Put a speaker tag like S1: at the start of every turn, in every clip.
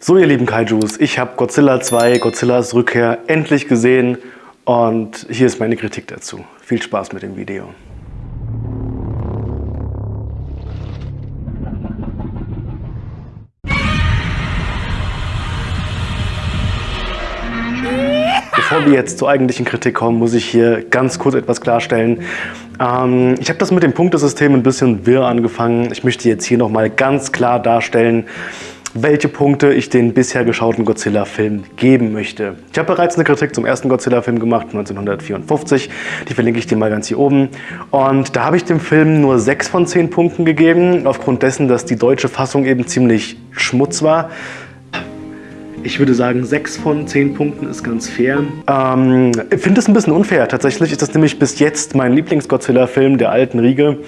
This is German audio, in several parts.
S1: So ihr lieben Kaijus, ich habe Godzilla 2, Godzillas Rückkehr endlich gesehen und hier ist meine Kritik dazu. Viel Spaß mit dem Video. Wir jetzt zur eigentlichen Kritik kommen, muss ich hier ganz kurz etwas klarstellen. Ähm, ich habe das mit dem Punktesystem ein bisschen wirr angefangen. Ich möchte jetzt hier nochmal ganz klar darstellen, welche Punkte ich den bisher geschauten Godzilla-Film geben möchte. Ich habe bereits eine Kritik zum ersten Godzilla-Film gemacht, 1954. Die verlinke ich dir mal ganz hier oben. Und da habe ich dem Film nur 6 von 10 Punkten gegeben, aufgrund dessen, dass die deutsche Fassung eben ziemlich Schmutz war. Ich würde sagen, 6 von 10 Punkten ist ganz fair. Ähm, ich finde es ein bisschen unfair. Tatsächlich ist das nämlich bis jetzt mein Lieblings-Godzilla-Film der alten Riege.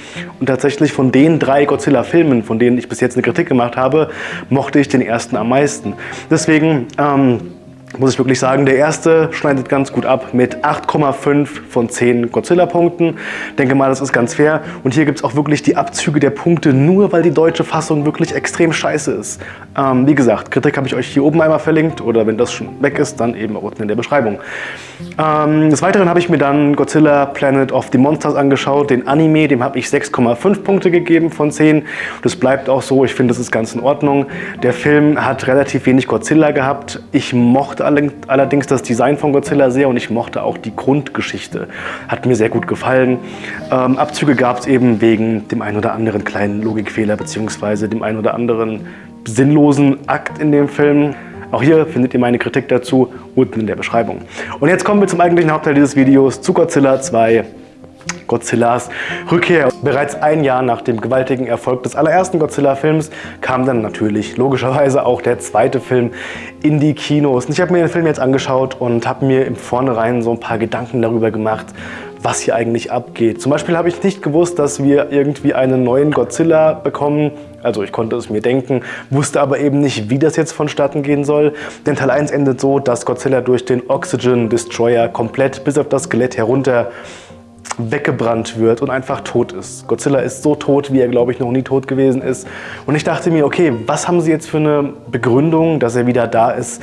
S1: Und tatsächlich von den drei Godzilla-Filmen, von denen ich bis jetzt eine Kritik gemacht habe, mochte ich den ersten am meisten. Deswegen... Ähm, muss ich wirklich sagen, der erste schneidet ganz gut ab mit 8,5 von 10 Godzilla-Punkten. Denke mal, das ist ganz fair. Und hier gibt es auch wirklich die Abzüge der Punkte, nur weil die deutsche Fassung wirklich extrem scheiße ist. Ähm, wie gesagt, Kritik habe ich euch hier oben einmal verlinkt oder wenn das schon weg ist, dann eben unten in der Beschreibung. Ähm, des Weiteren habe ich mir dann Godzilla Planet of the Monsters angeschaut, den Anime, dem habe ich 6,5 Punkte gegeben von 10. Das bleibt auch so, ich finde, das ist ganz in Ordnung. Der Film hat relativ wenig Godzilla gehabt. Ich mochte allerdings das Design von Godzilla sehr und ich mochte auch die Grundgeschichte. Hat mir sehr gut gefallen. Ähm, Abzüge gab es eben wegen dem einen oder anderen kleinen Logikfehler bzw. dem einen oder anderen sinnlosen Akt in dem Film. Auch hier findet ihr meine Kritik dazu unten in der Beschreibung. Und jetzt kommen wir zum eigentlichen Hauptteil dieses Videos, zu Godzilla 2 Godzillas Rückkehr. Bereits ein Jahr nach dem gewaltigen Erfolg des allerersten Godzilla-Films kam dann natürlich logischerweise auch der zweite Film in die Kinos. Ich habe mir den Film jetzt angeschaut und habe mir im Vornherein so ein paar Gedanken darüber gemacht, was hier eigentlich abgeht. Zum Beispiel habe ich nicht gewusst, dass wir irgendwie einen neuen Godzilla bekommen. Also ich konnte es mir denken, wusste aber eben nicht, wie das jetzt vonstatten gehen soll. Denn Teil 1 endet so, dass Godzilla durch den Oxygen Destroyer komplett bis auf das Skelett herunter weggebrannt wird und einfach tot ist. Godzilla ist so tot, wie er, glaube ich, noch nie tot gewesen ist. Und ich dachte mir, okay, was haben sie jetzt für eine Begründung, dass er wieder da ist?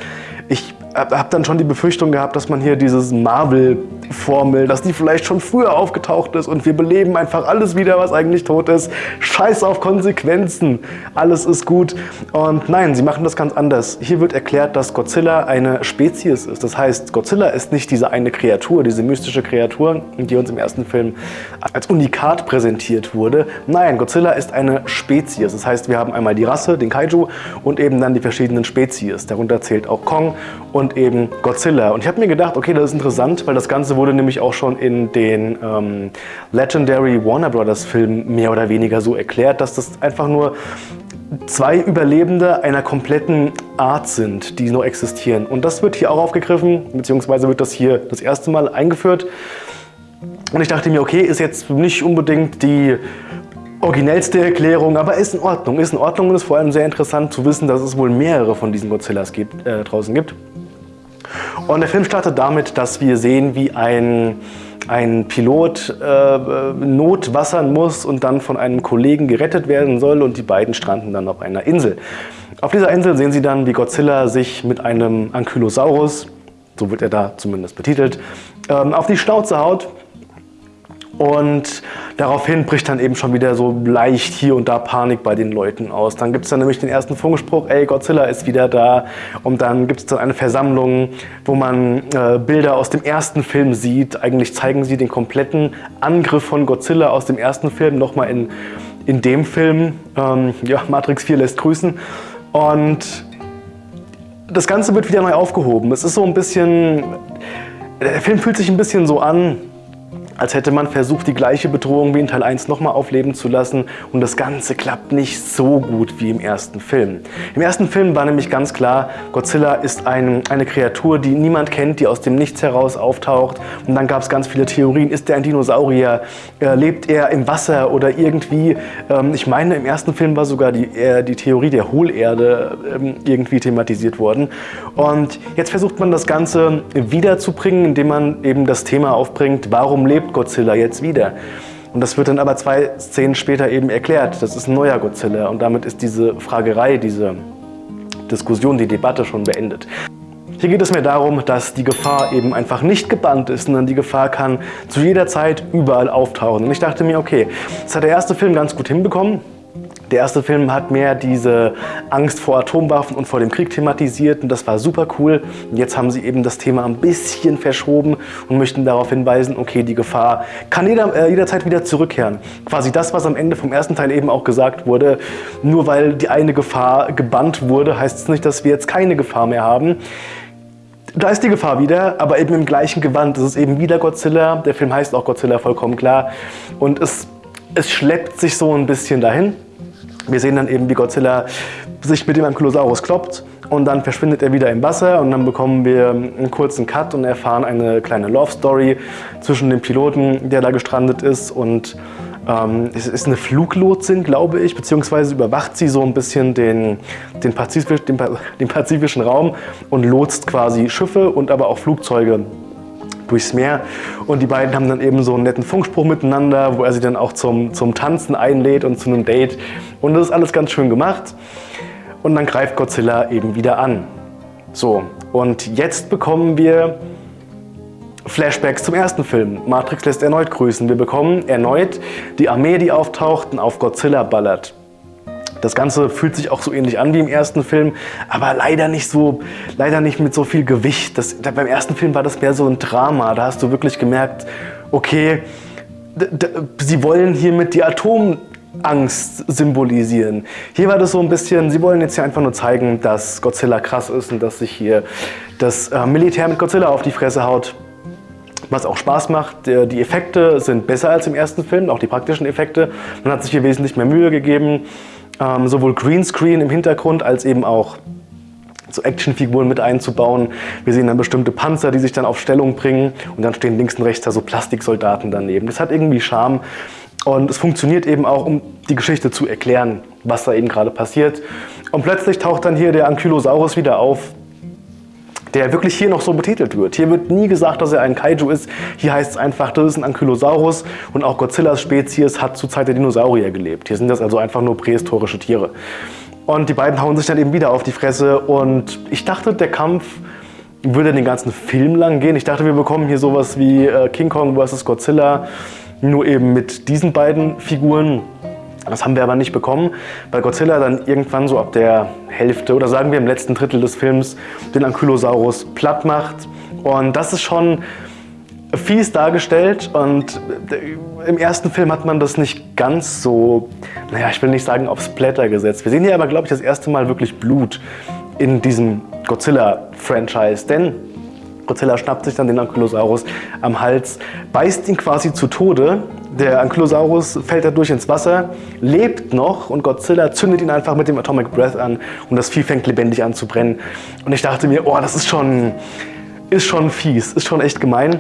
S1: Ich habe dann schon die Befürchtung gehabt, dass man hier dieses Marvel-Formel, dass die vielleicht schon früher aufgetaucht ist und wir beleben einfach alles wieder, was eigentlich tot ist. Scheiß auf Konsequenzen, alles ist gut. Und nein, sie machen das ganz anders. Hier wird erklärt, dass Godzilla eine Spezies ist. Das heißt, Godzilla ist nicht diese eine Kreatur, diese mystische Kreatur, die uns im ersten Film als Unikat präsentiert wurde. Nein, Godzilla ist eine Spezies. Das heißt, wir haben einmal die Rasse, den Kaiju und eben dann die verschiedenen Spezies. Darunter zählt auch Kong und und eben Godzilla. Und ich habe mir gedacht, okay, das ist interessant, weil das Ganze wurde nämlich auch schon in den ähm, Legendary Warner Brothers Filmen mehr oder weniger so erklärt, dass das einfach nur zwei Überlebende einer kompletten Art sind, die noch existieren. Und das wird hier auch aufgegriffen, beziehungsweise wird das hier das erste Mal eingeführt. Und ich dachte mir, okay, ist jetzt nicht unbedingt die originellste Erklärung, aber ist in Ordnung. Ist in Ordnung und ist vor allem sehr interessant zu wissen, dass es wohl mehrere von diesen Godzillas gibt, äh, draußen gibt. Und der Film startet damit, dass wir sehen, wie ein, ein Pilot äh, notwassern muss und dann von einem Kollegen gerettet werden soll und die beiden stranden dann auf einer Insel. Auf dieser Insel sehen sie dann, wie Godzilla sich mit einem Ankylosaurus, so wird er da zumindest betitelt, ähm, auf die Schnauze haut und daraufhin bricht dann eben schon wieder so leicht hier und da Panik bei den Leuten aus. Dann gibt es dann nämlich den ersten Funkspruch, ey, Godzilla ist wieder da. Und dann gibt es dann eine Versammlung, wo man äh, Bilder aus dem ersten Film sieht. Eigentlich zeigen sie den kompletten Angriff von Godzilla aus dem ersten Film nochmal in, in dem Film. Ähm, ja, Matrix 4 lässt grüßen. Und das Ganze wird wieder neu aufgehoben. Es ist so ein bisschen... Der Film fühlt sich ein bisschen so an, als hätte man versucht, die gleiche Bedrohung wie in Teil 1 nochmal aufleben zu lassen. Und das Ganze klappt nicht so gut wie im ersten Film. Im ersten Film war nämlich ganz klar, Godzilla ist ein, eine Kreatur, die niemand kennt, die aus dem Nichts heraus auftaucht. Und dann gab es ganz viele Theorien, ist er ein Dinosaurier, äh, lebt er im Wasser oder irgendwie, ähm, ich meine im ersten Film war sogar die, äh, die Theorie der Hohlerde ähm, irgendwie thematisiert worden. Und jetzt versucht man das Ganze wiederzubringen, indem man eben das Thema aufbringt, warum lebt Godzilla jetzt wieder. Und das wird dann aber zwei Szenen später eben erklärt. Das ist ein neuer Godzilla und damit ist diese Fragerei, diese Diskussion, die Debatte schon beendet. Hier geht es mir darum, dass die Gefahr eben einfach nicht gebannt ist, sondern die Gefahr kann zu jeder Zeit überall auftauchen. Und ich dachte mir, okay, das hat der erste Film ganz gut hinbekommen. Der erste Film hat mehr diese Angst vor Atomwaffen und vor dem Krieg thematisiert und das war super cool. Und jetzt haben sie eben das Thema ein bisschen verschoben und möchten darauf hinweisen, okay, die Gefahr kann jeder, äh, jederzeit wieder zurückkehren. Quasi das, was am Ende vom ersten Teil eben auch gesagt wurde, nur weil die eine Gefahr gebannt wurde, heißt es nicht, dass wir jetzt keine Gefahr mehr haben. Da ist die Gefahr wieder, aber eben im gleichen Gewand. Es ist eben wieder Godzilla. Der Film heißt auch Godzilla, vollkommen klar. Und es, es schleppt sich so ein bisschen dahin. Wir sehen dann eben, wie Godzilla sich mit dem Ankylosaurus kloppt und dann verschwindet er wieder im Wasser und dann bekommen wir einen kurzen Cut und erfahren eine kleine Love Story zwischen dem Piloten, der da gestrandet ist und ähm, es ist eine Fluglotsin, glaube ich, beziehungsweise überwacht sie so ein bisschen den, den, Pazifisch, den, den pazifischen Raum und lotst quasi Schiffe und aber auch Flugzeuge durchs Meer. Und die beiden haben dann eben so einen netten Funkspruch miteinander, wo er sie dann auch zum, zum Tanzen einlädt und zu einem Date. Und das ist alles ganz schön gemacht. Und dann greift Godzilla eben wieder an. So, und jetzt bekommen wir Flashbacks zum ersten Film. Matrix lässt erneut grüßen. Wir bekommen erneut die Armee, die auftaucht und auf Godzilla ballert. Das Ganze fühlt sich auch so ähnlich an wie im ersten Film, aber leider nicht so, leider nicht mit so viel Gewicht. Das, da, beim ersten Film war das mehr so ein Drama. Da hast du wirklich gemerkt, okay, sie wollen hiermit die Atomangst symbolisieren. Hier war das so ein bisschen, sie wollen jetzt hier einfach nur zeigen, dass Godzilla krass ist und dass sich hier das äh, Militär mit Godzilla auf die Fresse haut was auch Spaß macht. Die Effekte sind besser als im ersten Film, auch die praktischen Effekte. Man hat sich hier wesentlich mehr Mühe gegeben ähm, sowohl Greenscreen im Hintergrund als eben auch so Actionfiguren mit einzubauen. Wir sehen dann bestimmte Panzer, die sich dann auf Stellung bringen und dann stehen links und rechts da so Plastiksoldaten daneben. Das hat irgendwie Charme und es funktioniert eben auch, um die Geschichte zu erklären, was da eben gerade passiert. Und plötzlich taucht dann hier der Ankylosaurus wieder auf, der wirklich hier noch so betitelt wird. Hier wird nie gesagt, dass er ein Kaiju ist. Hier heißt es einfach, das ist ein Ankylosaurus und auch Godzillas Spezies hat zur Zeit der Dinosaurier gelebt. Hier sind das also einfach nur prähistorische Tiere. Und die beiden hauen sich dann eben wieder auf die Fresse und ich dachte, der Kampf würde den ganzen Film lang gehen. Ich dachte, wir bekommen hier sowas wie äh, King Kong vs. Godzilla, nur eben mit diesen beiden Figuren. Das haben wir aber nicht bekommen, weil Godzilla dann irgendwann so ab der Hälfte oder sagen wir im letzten Drittel des Films den Ankylosaurus platt macht. Und das ist schon fies dargestellt und im ersten Film hat man das nicht ganz so, naja, ich will nicht sagen aufs Blätter gesetzt. Wir sehen hier aber, glaube ich, das erste Mal wirklich Blut in diesem Godzilla-Franchise, denn Godzilla schnappt sich dann den Ankylosaurus am Hals, beißt ihn quasi zu Tode. Der Ankylosaurus fällt dadurch ins Wasser, lebt noch und Godzilla zündet ihn einfach mit dem Atomic Breath an und das Vieh fängt lebendig an zu brennen. Und ich dachte mir, oh, das ist schon, ist schon fies, ist schon echt gemein.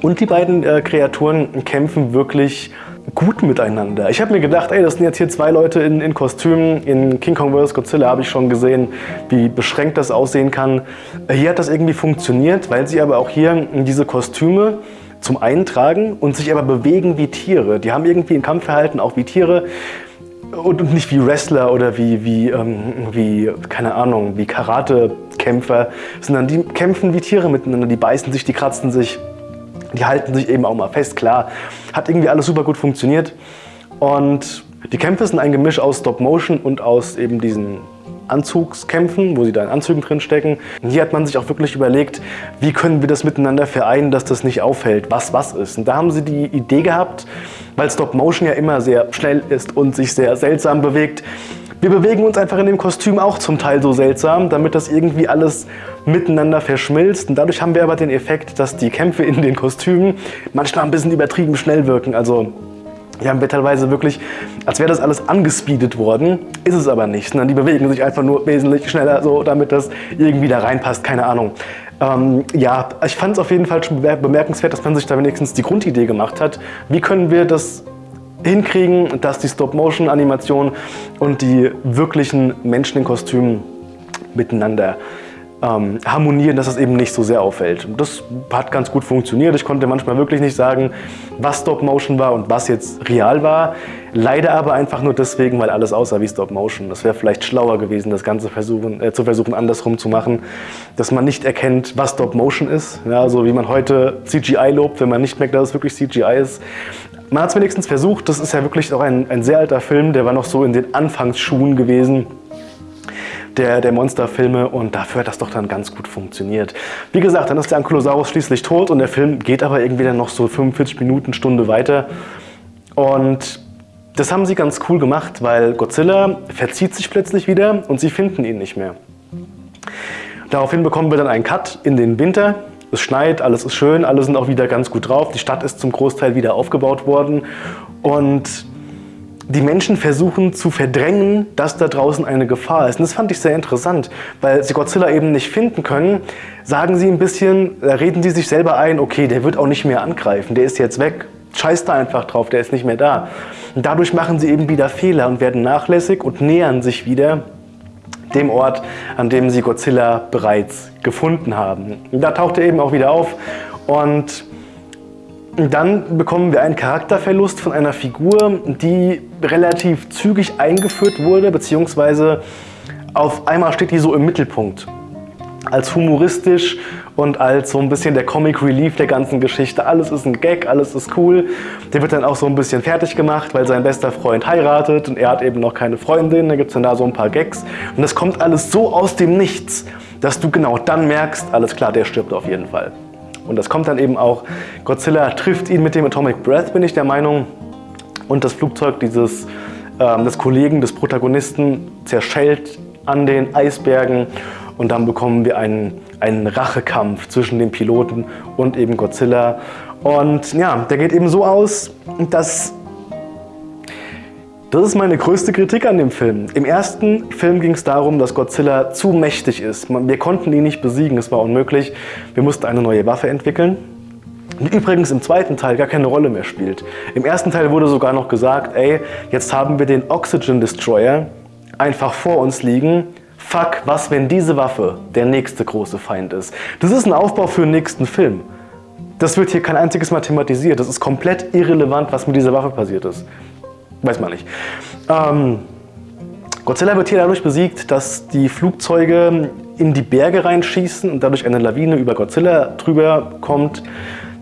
S1: Und die beiden äh, Kreaturen kämpfen wirklich gut miteinander. Ich habe mir gedacht, ey, das sind jetzt hier zwei Leute in, in Kostümen. In King Kong vs. Godzilla habe ich schon gesehen, wie beschränkt das aussehen kann. Hier hat das irgendwie funktioniert, weil sie aber auch hier diese Kostüme zum einen tragen und sich aber bewegen wie Tiere. Die haben irgendwie ein Kampfverhalten auch wie Tiere und nicht wie Wrestler oder wie, wie, ähm, wie keine Ahnung, wie Karatekämpfer, sondern die kämpfen wie Tiere miteinander. Die beißen sich, die kratzen sich. Die halten sich eben auch mal fest, klar. Hat irgendwie alles super gut funktioniert. Und die Kämpfe sind ein Gemisch aus Stop-Motion und aus eben diesen Anzugskämpfen, wo sie da in Anzügen drin stecken. Hier hat man sich auch wirklich überlegt, wie können wir das miteinander vereinen, dass das nicht auffällt, was was ist. Und da haben sie die Idee gehabt, weil Stop-Motion ja immer sehr schnell ist und sich sehr seltsam bewegt, wir bewegen uns einfach in dem Kostüm auch zum Teil so seltsam, damit das irgendwie alles miteinander verschmilzt. Und dadurch haben wir aber den Effekt, dass die Kämpfe in den Kostümen manchmal ein bisschen übertrieben schnell wirken. Also hier haben wir teilweise wirklich, als wäre das alles angespeedet worden, ist es aber nicht. Sondern die bewegen sich einfach nur wesentlich schneller, so damit das irgendwie da reinpasst, keine Ahnung. Ähm, ja, ich fand es auf jeden Fall schon bemerkenswert, dass man sich da wenigstens die Grundidee gemacht hat. Wie können wir das hinkriegen, dass die Stop-Motion-Animation und die wirklichen Menschen in Kostümen miteinander ähm, harmonieren, dass es eben nicht so sehr auffällt. Das hat ganz gut funktioniert. Ich konnte manchmal wirklich nicht sagen, was Stop Motion war und was jetzt real war. Leider aber einfach nur deswegen, weil alles aussah wie Stop Motion. Das wäre vielleicht schlauer gewesen, das Ganze versuchen, äh, zu versuchen, andersrum zu machen, dass man nicht erkennt, was Stop Motion ist. Ja, so wie man heute CGI lobt, wenn man nicht merkt, dass es wirklich CGI ist. Man hat es wenigstens versucht. Das ist ja wirklich auch ein, ein sehr alter Film, der war noch so in den Anfangsschuhen gewesen der, der Monsterfilme und dafür hat das doch dann ganz gut funktioniert. Wie gesagt, dann ist der Ankylosaurus schließlich tot und der Film geht aber irgendwie dann noch so 45 Minuten, Stunde weiter und das haben sie ganz cool gemacht, weil Godzilla verzieht sich plötzlich wieder und sie finden ihn nicht mehr. Daraufhin bekommen wir dann einen Cut in den Winter. Es schneit, alles ist schön, alle sind auch wieder ganz gut drauf. Die Stadt ist zum Großteil wieder aufgebaut worden und die Menschen versuchen zu verdrängen, dass da draußen eine Gefahr ist. Und das fand ich sehr interessant, weil sie Godzilla eben nicht finden können, sagen sie ein bisschen, reden sie sich selber ein, okay, der wird auch nicht mehr angreifen, der ist jetzt weg, scheiß da einfach drauf, der ist nicht mehr da. Und dadurch machen sie eben wieder Fehler und werden nachlässig und nähern sich wieder dem Ort, an dem sie Godzilla bereits gefunden haben. Und da taucht er eben auch wieder auf und dann bekommen wir einen Charakterverlust von einer Figur, die relativ zügig eingeführt wurde, beziehungsweise auf einmal steht die so im Mittelpunkt. Als humoristisch und als so ein bisschen der Comic Relief der ganzen Geschichte. Alles ist ein Gag, alles ist cool. Der wird dann auch so ein bisschen fertig gemacht, weil sein bester Freund heiratet und er hat eben noch keine Freundin. Da gibt es dann da so ein paar Gags. Und das kommt alles so aus dem Nichts, dass du genau dann merkst, alles klar, der stirbt auf jeden Fall. Und das kommt dann eben auch, Godzilla trifft ihn mit dem Atomic Breath, bin ich der Meinung. Und das Flugzeug dieses ähm, des Kollegen, des Protagonisten zerschellt an den Eisbergen. Und dann bekommen wir einen, einen Rachekampf zwischen dem Piloten und eben Godzilla. Und ja, der geht eben so aus, dass das ist meine größte Kritik an dem Film. Im ersten Film ging es darum, dass Godzilla zu mächtig ist. Wir konnten ihn nicht besiegen, es war unmöglich. Wir mussten eine neue Waffe entwickeln. Die übrigens im zweiten Teil gar keine Rolle mehr spielt. Im ersten Teil wurde sogar noch gesagt, ey, jetzt haben wir den Oxygen Destroyer einfach vor uns liegen. Fuck, was wenn diese Waffe der nächste große Feind ist? Das ist ein Aufbau für den nächsten Film. Das wird hier kein einziges Mal thematisiert. Das ist komplett irrelevant, was mit dieser Waffe passiert ist. Weiß man nicht. Ähm, Godzilla wird hier dadurch besiegt, dass die Flugzeuge in die Berge reinschießen und dadurch eine Lawine über Godzilla drüber kommt,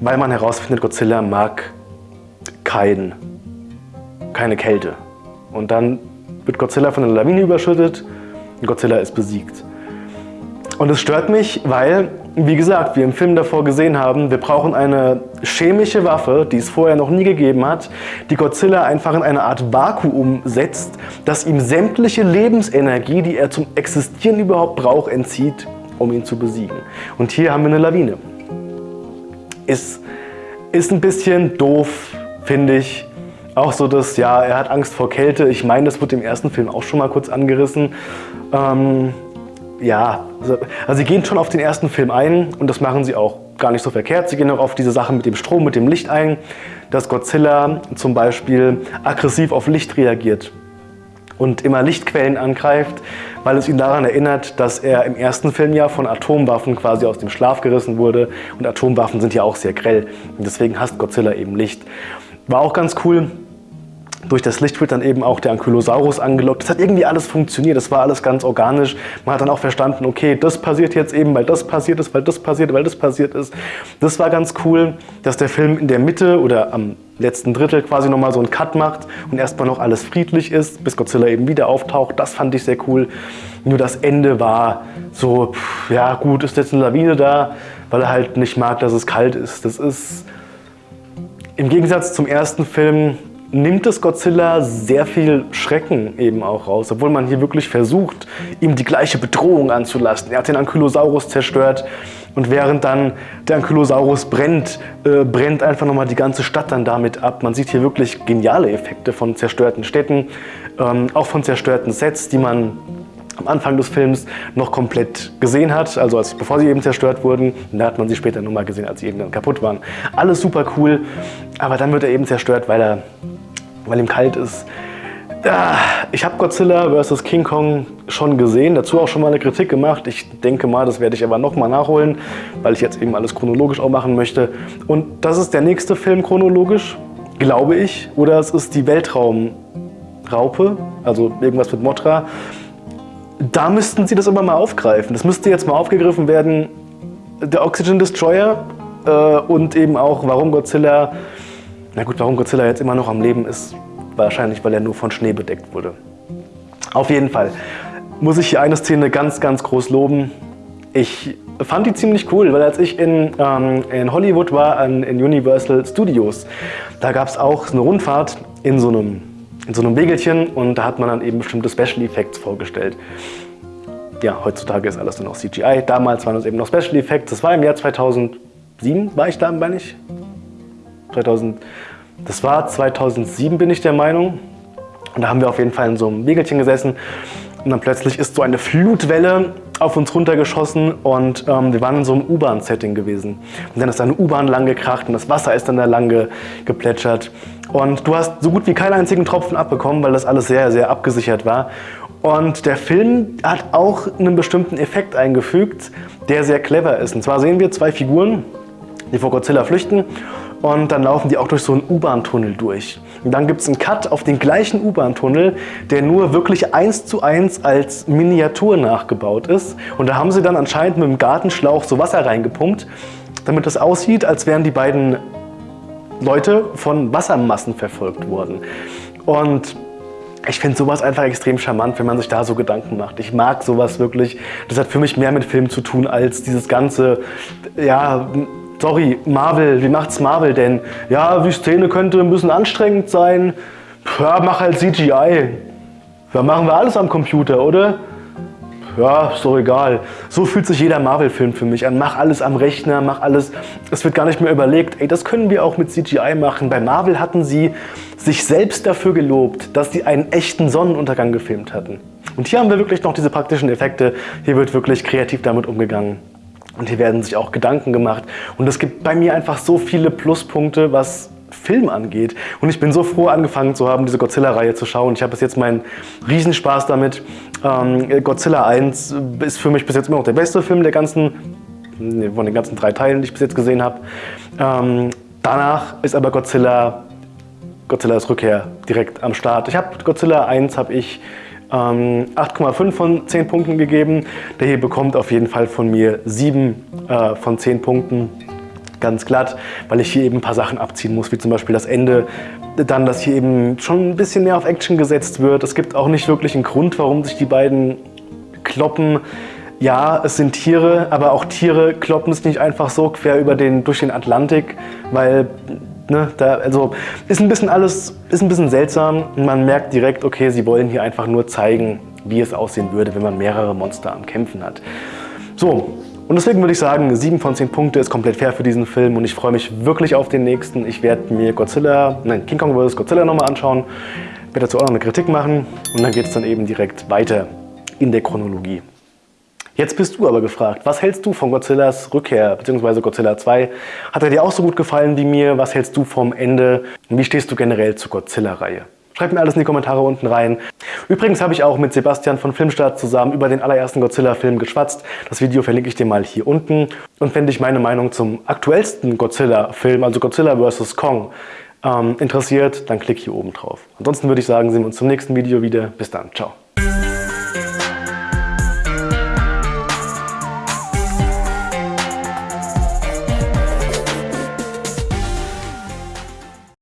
S1: weil man herausfindet, Godzilla mag kein, keine Kälte. Und dann wird Godzilla von einer Lawine überschüttet und Godzilla ist besiegt. Und es stört mich, weil wie gesagt, wir im Film davor gesehen haben, wir brauchen eine chemische Waffe, die es vorher noch nie gegeben hat, die Godzilla einfach in eine Art Vakuum setzt, das ihm sämtliche Lebensenergie, die er zum Existieren überhaupt braucht, entzieht, um ihn zu besiegen. Und hier haben wir eine Lawine. Ist, ist ein bisschen doof, finde ich. Auch so, dass, ja, er hat Angst vor Kälte. Ich meine, das wird im ersten Film auch schon mal kurz angerissen. Ähm, ja, also, also sie gehen schon auf den ersten Film ein und das machen sie auch gar nicht so verkehrt. Sie gehen auch auf diese Sachen mit dem Strom, mit dem Licht ein, dass Godzilla zum Beispiel aggressiv auf Licht reagiert und immer Lichtquellen angreift, weil es ihn daran erinnert, dass er im ersten Film ja von Atomwaffen quasi aus dem Schlaf gerissen wurde und Atomwaffen sind ja auch sehr grell und deswegen hasst Godzilla eben Licht. War auch ganz cool, durch das Licht wird dann eben auch der Ankylosaurus angelockt. Das hat irgendwie alles funktioniert, das war alles ganz organisch. Man hat dann auch verstanden, okay, das passiert jetzt eben, weil das passiert ist, weil das passiert, weil das passiert ist. Das war ganz cool, dass der Film in der Mitte oder am letzten Drittel quasi nochmal so einen Cut macht und erstmal noch alles friedlich ist, bis Godzilla eben wieder auftaucht. Das fand ich sehr cool. Nur das Ende war so, pff, ja gut, ist jetzt eine Lawine da, weil er halt nicht mag, dass es kalt ist. Das ist im Gegensatz zum ersten Film nimmt es Godzilla sehr viel Schrecken eben auch raus, obwohl man hier wirklich versucht, ihm die gleiche Bedrohung anzulasten. Er hat den Ankylosaurus zerstört und während dann der Ankylosaurus brennt, äh, brennt einfach nochmal die ganze Stadt dann damit ab. Man sieht hier wirklich geniale Effekte von zerstörten Städten, ähm, auch von zerstörten Sets, die man am Anfang des Films noch komplett gesehen hat, also als, bevor sie eben zerstört wurden. Und da hat man sie später nochmal gesehen, als sie eben dann kaputt waren. Alles super cool, aber dann wird er eben zerstört, weil er weil ihm kalt ist. Ja, ich habe Godzilla vs. King Kong schon gesehen, dazu auch schon mal eine Kritik gemacht. Ich denke mal, das werde ich aber nochmal nachholen, weil ich jetzt eben alles chronologisch auch machen möchte. Und das ist der nächste Film chronologisch, glaube ich. Oder es ist die Weltraumraupe, also irgendwas mit Motra. Da müssten sie das immer mal aufgreifen. Das müsste jetzt mal aufgegriffen werden. Der Oxygen Destroyer äh, und eben auch, warum Godzilla, na gut, warum Godzilla jetzt immer noch am Leben ist, Wahrscheinlich, weil er nur von Schnee bedeckt wurde. Auf jeden Fall muss ich hier eine Szene ganz, ganz groß loben. Ich fand die ziemlich cool, weil als ich in, ähm, in Hollywood war, in, in Universal Studios, da gab es auch eine Rundfahrt in so, einem, in so einem Wegelchen und da hat man dann eben bestimmte Special Effects vorgestellt. Ja, heutzutage ist alles nur noch CGI. Damals waren es eben noch Special Effects. Das war im Jahr 2007, war ich da, meine ich? 2000, das war 2007, bin ich der Meinung. Und da haben wir auf jeden Fall in so einem Wegelchen gesessen und dann plötzlich ist so eine Flutwelle auf uns runtergeschossen und ähm, wir waren in so einem U-Bahn-Setting gewesen. Und dann ist da eine U-Bahn lang gekracht und das Wasser ist dann da lang ge geplätschert. Und du hast so gut wie keinen einzigen Tropfen abbekommen, weil das alles sehr, sehr abgesichert war. Und der Film hat auch einen bestimmten Effekt eingefügt, der sehr clever ist. Und zwar sehen wir zwei Figuren, die vor Godzilla flüchten und dann laufen die auch durch so einen U-Bahn-Tunnel durch. Und dann gibt es einen Cut auf den gleichen U-Bahn-Tunnel, der nur wirklich eins zu eins als Miniatur nachgebaut ist. Und da haben sie dann anscheinend mit dem Gartenschlauch so Wasser reingepumpt, damit es aussieht, als wären die beiden Leute von Wassermassen verfolgt worden. Und ich finde sowas einfach extrem charmant, wenn man sich da so Gedanken macht. Ich mag sowas wirklich. Das hat für mich mehr mit Film zu tun als dieses ganze, ja, sorry, Marvel, wie macht's Marvel denn? Ja, die Szene könnte ein bisschen anstrengend sein. Ja, mach halt CGI. Ja, machen wir alles am Computer, oder? Ja, ist doch egal. So fühlt sich jeder Marvel-Film für mich an. Mach alles am Rechner, mach alles. Es wird gar nicht mehr überlegt, ey, das können wir auch mit CGI machen. Bei Marvel hatten sie sich selbst dafür gelobt, dass sie einen echten Sonnenuntergang gefilmt hatten. Und hier haben wir wirklich noch diese praktischen Effekte. Hier wird wirklich kreativ damit umgegangen. Und hier werden sich auch Gedanken gemacht. Und es gibt bei mir einfach so viele Pluspunkte, was Film angeht. Und ich bin so froh, angefangen zu haben, diese Godzilla-Reihe zu schauen. Ich habe bis jetzt meinen Riesenspaß damit. Ähm, Godzilla 1 ist für mich bis jetzt immer noch der beste Film der ganzen, von den ganzen drei Teilen, die ich bis jetzt gesehen habe. Ähm, danach ist aber Godzilla, Godzillas Rückkehr direkt am Start. Ich habe Godzilla 1 habe ich 8,5 ähm, von 10 Punkten gegeben. Der hier bekommt auf jeden Fall von mir 7 äh, von 10 Punkten. Ganz glatt, weil ich hier eben ein paar Sachen abziehen muss, wie zum Beispiel das Ende. Dann, dass hier eben schon ein bisschen mehr auf Action gesetzt wird. Es gibt auch nicht wirklich einen Grund, warum sich die beiden kloppen. Ja, es sind Tiere, aber auch Tiere kloppen es nicht einfach so quer über den, durch den Atlantik, weil Ne, da, also ist ein bisschen alles, ist ein bisschen seltsam. Man merkt direkt, okay, sie wollen hier einfach nur zeigen, wie es aussehen würde, wenn man mehrere Monster am Kämpfen hat. So, und deswegen würde ich sagen, 7 von 10 Punkte ist komplett fair für diesen Film und ich freue mich wirklich auf den nächsten. Ich werde mir Godzilla, nein, King Kong vs. Godzilla nochmal anschauen, werde dazu auch noch eine Kritik machen und dann geht es dann eben direkt weiter in der Chronologie. Jetzt bist du aber gefragt, was hältst du von Godzillas Rückkehr bzw. Godzilla 2? Hat er dir auch so gut gefallen wie mir? Was hältst du vom Ende? Wie stehst du generell zur Godzilla-Reihe? Schreib mir alles in die Kommentare unten rein. Übrigens habe ich auch mit Sebastian von Filmstart zusammen über den allerersten Godzilla-Film geschwatzt. Das Video verlinke ich dir mal hier unten. Und wenn dich meine Meinung zum aktuellsten Godzilla-Film, also Godzilla vs. Kong, ähm, interessiert, dann klick hier oben drauf. Ansonsten würde ich sagen, sehen wir uns zum nächsten Video wieder. Bis dann. Ciao.